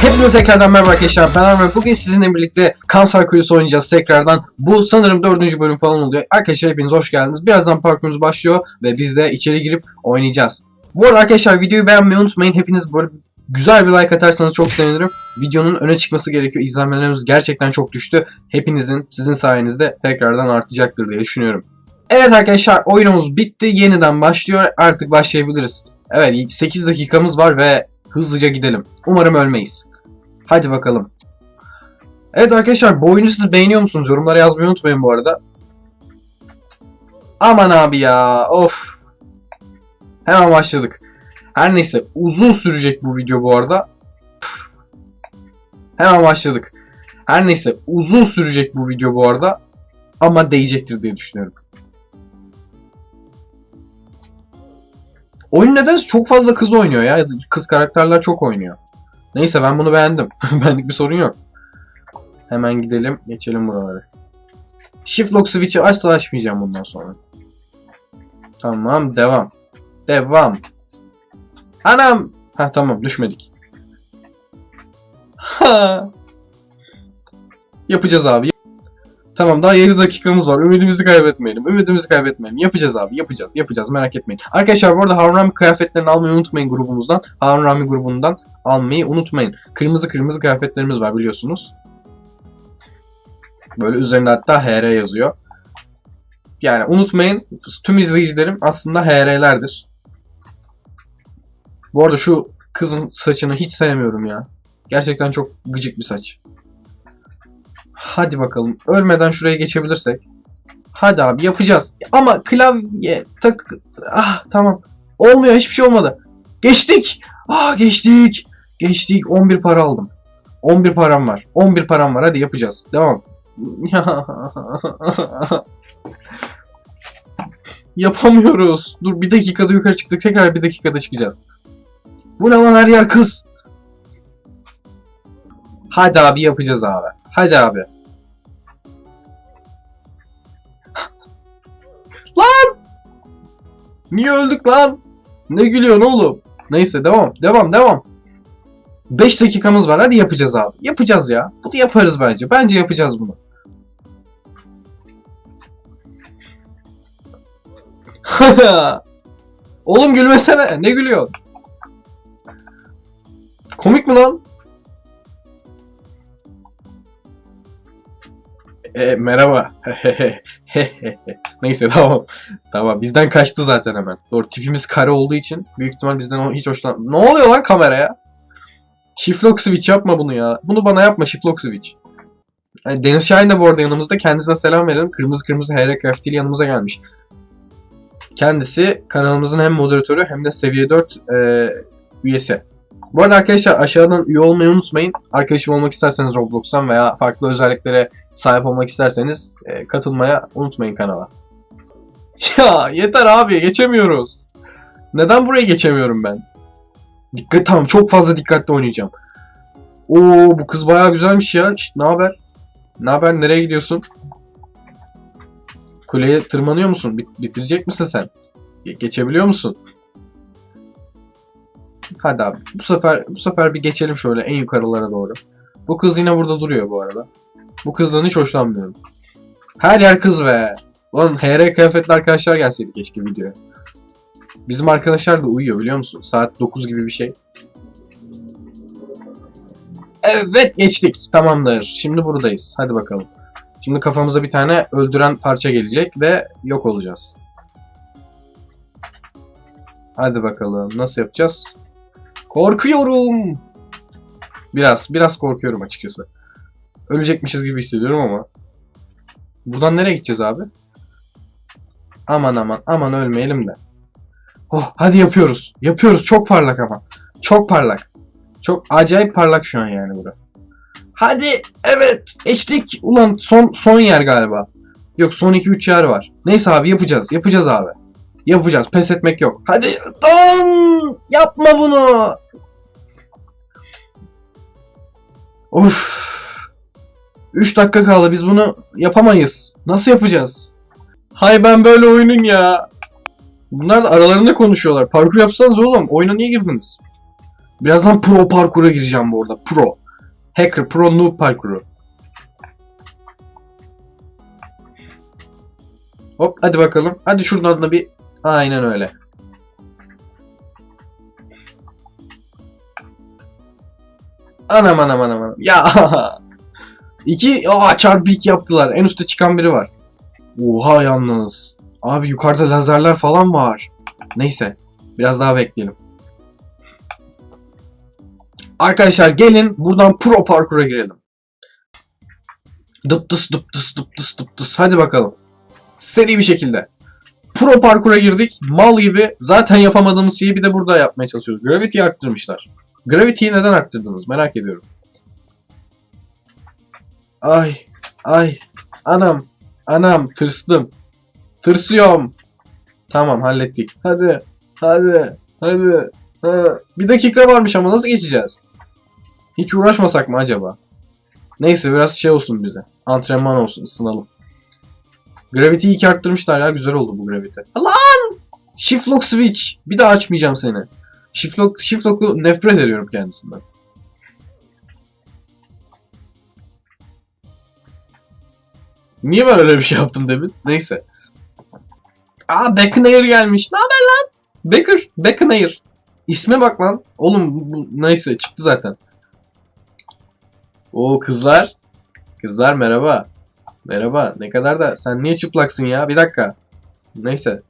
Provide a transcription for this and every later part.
Hepinize tekrardan merhaba arkadaşlar. Ben Arman. Bugün sizinle birlikte Kanser Kuyusu oynayacağız tekrardan. Bu sanırım dördüncü bölüm falan oluyor. Arkadaşlar hepiniz hoş geldiniz. Birazdan parkurumuz başlıyor ve biz de içeri girip oynayacağız. Bu arada arkadaşlar videoyu beğenmeyi unutmayın. Hepiniz böyle güzel bir like atarsanız çok sevinirim. Videonun öne çıkması gerekiyor. İzlenmelerimiz gerçekten çok düştü. Hepinizin sizin sayenizde tekrardan artacaktır diye düşünüyorum. Evet arkadaşlar oyunumuz bitti. Yeniden başlıyor. Artık başlayabiliriz. Evet 8 dakikamız var ve hızlıca gidelim. Umarım ölmeyiz. Hadi bakalım. Evet arkadaşlar bu oyunu siz beğeniyor musunuz? Yorumlara yazmayı unutmayın bu arada. Aman abi ya of. Hemen başladık. Her neyse uzun sürecek bu video bu arada. Hemen başladık. Her neyse uzun sürecek bu video bu arada. Ama değecektir diye düşünüyorum. Oyun nedense çok fazla kız oynuyor ya. Kız karakterler çok oynuyor. Neyse ben bunu beğendim. Benlik bir sorun yok. Hemen gidelim. Geçelim buraları. Shift lock switch'i açsa açmayacağım bundan sonra. Tamam devam. Devam. Anam. Ha tamam düşmedik. Ha. Yapacağız abi. Tamam daha 7 dakikamız var. Ümidimizi kaybetmeyelim. Ümidimizi kaybetmeyelim. Yapacağız abi. Yapacağız. Yapacağız. Merak etmeyin. Arkadaşlar bu arada Harun Rami kıyafetlerini almayı unutmayın grubumuzdan. Harun Rami grubundan almayı unutmayın. Kırmızı kırmızı kıyafetlerimiz var biliyorsunuz. Böyle üzerinde hatta HR yazıyor. Yani unutmayın tüm izleyicilerim aslında HR'lerdir. Bu arada şu kızın saçını hiç sevmiyorum ya. Gerçekten çok gıcık bir saç. Hadi bakalım. Ölmeden şuraya geçebilirsek. Hadi abi yapacağız. Ama klavye tak... Ah tamam. Olmuyor hiçbir şey olmadı. Geçtik. Ah geçtik. Geçtik. 11 para aldım. 11 param var. 11 param var. Hadi yapacağız. Devam. Yapamıyoruz. Dur bir dakikada yukarı çıktık. Tekrar bir dakikada çıkacağız. Bu ne lan her yer kız. Hadi abi yapacağız abi. Hadi abi. lan! Niye öldük lan? Ne gülüyorsun oğlum? Neyse devam. Devam devam. 5 dakikamız var. Hadi yapacağız abi. Yapacağız ya. Bunu yaparız bence. Bence yapacağız bunu. Oğlum gülmesene. Ne gülüyorsun? Komik mi lan? E, merhaba. Neyse tamam. Tamam bizden kaçtı zaten hemen. Doğru tipimiz kare olduğu için büyük ihtimal bizden o- hiç hoşlan... Ne oluyor lan kameraya? Shift lock switch yapma bunu ya. Bunu bana yapma shift lock switch. Yani Deniz Şahin de bu arada yanımızda. Kendisine selam verelim. Kırmızı kırmızı HR Craft ile yanımıza gelmiş. Kendisi kanalımızın hem moderatörü hem de seviye 4 e, üyesi. Bu arada arkadaşlar aşağıdan üye olmayı unutmayın. Arkadaşım olmak isterseniz Roblox'tan veya farklı özelliklere sahip olmak isterseniz e, katılmaya unutmayın kanala. Ya yeter abi geçemiyoruz. Neden buraya geçemiyorum ben? Dikkat tamam çok fazla dikkatli oynayacağım. Oo bu kız bayağı güzelmiş ya. Şşt, ne haber? Ne haber? Nereye gidiyorsun? Kuleye tırmanıyor musun? Bit- bitirecek misin sen? Ge- geçebiliyor musun? Hadi abi. Bu sefer bu sefer bir geçelim şöyle en yukarılara doğru. Bu kız yine burada duruyor bu arada. Bu kızdan hiç hoşlanmıyorum. Her yer kız be. Ulan HR kıyafetli arkadaşlar gelseydi keşke videoya. Bizim arkadaşlar da uyuyor biliyor musun? Saat 9 gibi bir şey. Evet geçtik. Tamamdır. Şimdi buradayız. Hadi bakalım. Şimdi kafamıza bir tane öldüren parça gelecek ve yok olacağız. Hadi bakalım. Nasıl yapacağız? Korkuyorum. Biraz, biraz korkuyorum açıkçası. Ölecekmişiz gibi hissediyorum ama. Buradan nereye gideceğiz abi? Aman aman aman ölmeyelim de. Oh hadi yapıyoruz. Yapıyoruz. Çok parlak ama. Çok parlak. Çok acayip parlak şu an yani bura. Hadi evet geçtik. Ulan son son yer galiba. Yok son 2-3 yer var. Neyse abi yapacağız. Yapacağız abi. Yapacağız. Pes etmek yok. Hadi don yapma bunu. Of. 3 dakika kaldı. Biz bunu yapamayız. Nasıl yapacağız? Hay ben böyle oyunun ya. Bunlar da aralarında konuşuyorlar. Parkur yapsanız oğlum. Oyuna niye girdiniz? Birazdan pro parkura gireceğim bu arada. Pro. Hacker, pro noob parkuru. Hop hadi bakalım. Hadi şuradan da bir... Aynen öyle. Anam anam anam anam. Ya. İki, aa çarpı iki yaptılar. En üstte çıkan biri var. Oha yalnız. Abi yukarıda lazerler falan var. Neyse. Biraz daha bekleyelim. Arkadaşlar gelin buradan pro parkura girelim. Dıptıs dıptıs dıptıs dıptıs. Hadi bakalım. Seri bir şekilde. Pro parkura girdik. Mal gibi. Zaten yapamadığımız şeyi bir de burada yapmaya çalışıyoruz. Gravity'yi arttırmışlar. Gravity'yi neden arttırdınız? Merak ediyorum. Ay. Ay. Anam. Anam. Tırstım. Tırsıyorum. Tamam hallettik. Hadi. Hadi. Hadi. Ha. Bir dakika varmış ama nasıl geçeceğiz? Hiç uğraşmasak mı acaba? Neyse biraz şey olsun bize. Antrenman olsun ısınalım. Gravity'yi iki arttırmışlar ya güzel oldu bu gravity. Lan! Shift lock switch. Bir daha açmayacağım seni. Shift lock, shift lock'u nefret ediyorum kendisinden. Niye ben öyle bir şey yaptım demin? Neyse. Aa Beckonair gelmiş. Ne haber lan? Becker. Beckonair. İsme bak lan. Oğlum bu, neyse çıktı zaten. Oo kızlar. Kızlar merhaba. Merhaba. Ne kadar da sen niye çıplaksın ya? Bir dakika. Neyse.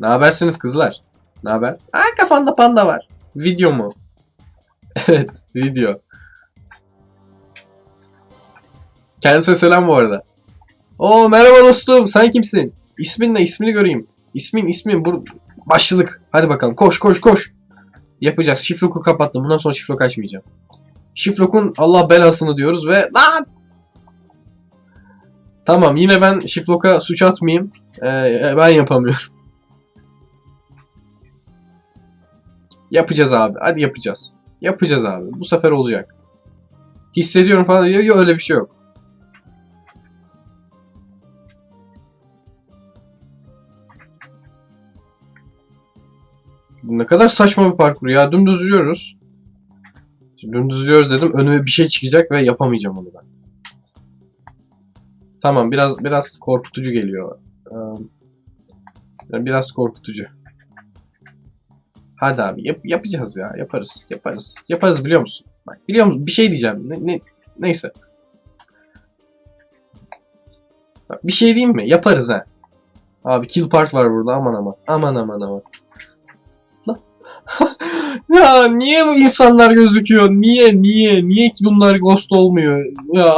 Ne habersiniz kızlar? Ne haber? Aa kafanda panda var. Video mu? evet, video. Kendisine selam bu arada. Oo merhaba dostum. Sen kimsin? İsmin ne? İsmini göreyim. İsmin ismin bu başladık. Hadi bakalım. Koş koş koş. Yapacağız. Şifloku kapattım. Bundan sonra şiflok açmayacağım. Şiflok'un Allah belasını diyoruz ve lan Tamam yine ben Şiflok'a suç atmayayım. Ee, ben yapamıyorum. Yapacağız abi. Hadi yapacağız. Yapacağız abi. Bu sefer olacak. Hissediyorum falan diyor. Yok öyle bir şey yok. Ne kadar saçma bir parkur ya. Dümdüz yürüyoruz. Dümdüz yürüyoruz dedim. Önüme bir şey çıkacak ve yapamayacağım onu ben. Tamam biraz biraz korkutucu geliyor. Ee, biraz korkutucu. Hadi abi yap, yapacağız ya. Yaparız. Yaparız. Yaparız biliyor musun? Bak biliyor musun? Bir şey diyeceğim. Ne, ne, neyse. Bak, bir şey diyeyim mi? Yaparız ha. Abi kill part var burada. Aman aman. Aman aman aman. Ya niye bu insanlar gözüküyor? Niye? Niye? Niye ki bunlar ghost olmuyor? Ya.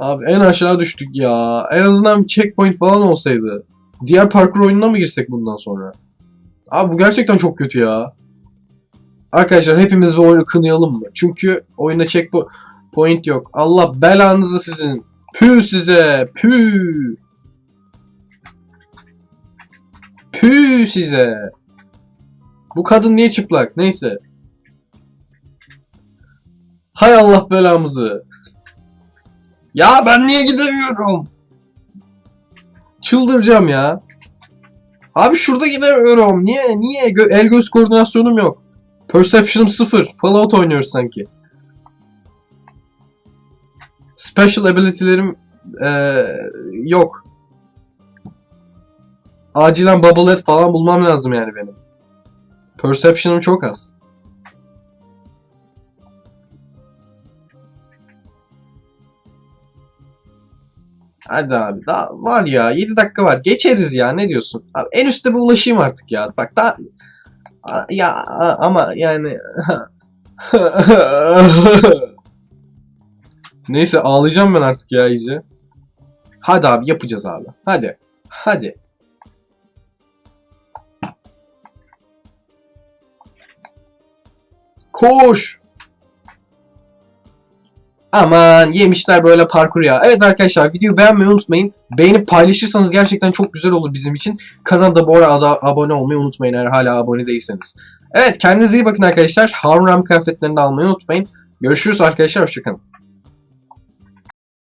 Abi en aşağı düştük ya. En azından bir checkpoint falan olsaydı. Diğer parkur oyununa mı girsek bundan sonra? Abi bu gerçekten çok kötü ya. Arkadaşlar hepimiz bu oyunu kınayalım mı? Çünkü oyunda checkpoint yok. Allah belanızı sizin. Pü size. Pü. Pü size. Bu kadın niye çıplak? Neyse. Hay Allah belamızı. Ya ben niye gidemiyorum? Çıldıracağım ya. Abi şurada gidemiyorum. Niye? Niye? Gö el göz koordinasyonum yok. Perception'ım sıfır. Fallout oynuyoruz sanki. Special ability'lerim ee, yok. Acilen bubble falan bulmam lazım yani benim. Perception'ım çok az. Hadi abi daha var ya 7 dakika var geçeriz ya ne diyorsun? Abi en üstte bir ulaşayım artık ya bak daha ya ama yani Neyse ağlayacağım ben artık ya iyice. Hadi abi yapacağız abi. Hadi. Hadi. Koş. Aman yemişler böyle parkur ya. Evet arkadaşlar videoyu beğenmeyi unutmayın. Beğenip paylaşırsanız gerçekten çok güzel olur bizim için. Kanalda bu arada abone olmayı unutmayın eğer hala abone değilseniz. Evet kendinize iyi bakın arkadaşlar. Harun Ram kıyafetlerini almayı unutmayın. Görüşürüz arkadaşlar. Hoşçakalın.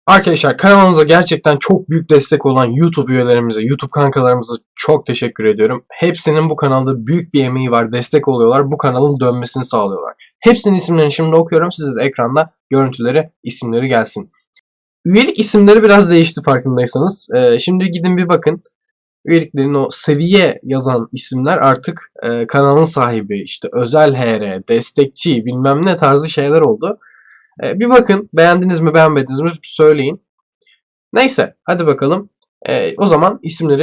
Arkadaşlar kanalımıza gerçekten çok büyük destek olan YouTube üyelerimize, YouTube kankalarımıza çok teşekkür ediyorum. Hepsinin bu kanalda büyük bir emeği var, destek oluyorlar. Bu kanalın dönmesini sağlıyorlar. Hepsinin isimlerini şimdi okuyorum. Size de ekranda görüntüleri, isimleri gelsin. Üyelik isimleri biraz değişti farkındaysanız. Ee, şimdi gidin bir bakın. Üyeliklerin o seviye yazan isimler artık e, kanalın sahibi, işte özel HR, destekçi bilmem ne tarzı şeyler oldu. E, bir bakın beğendiniz mi beğenmediniz mi söyleyin. Neyse hadi bakalım. E, o zaman isimleri